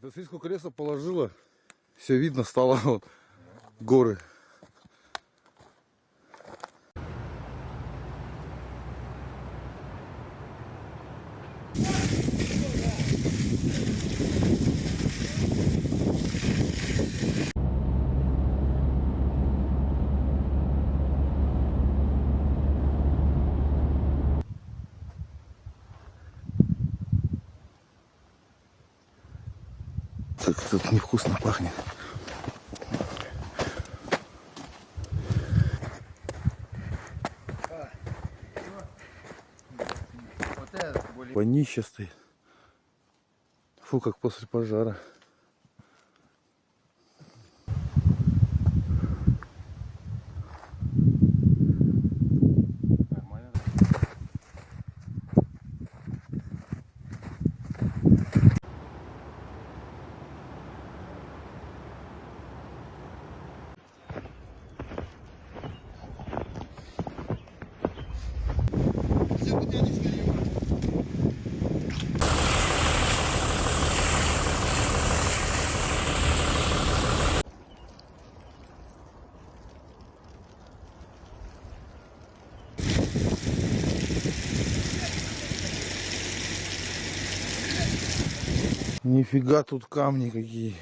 Да смотри, сколько леса положила. Все видно стало вот горы. Так тут невкусно пахнет. Вонище стоит. Фу, как после пожара. Нифига тут камни какие.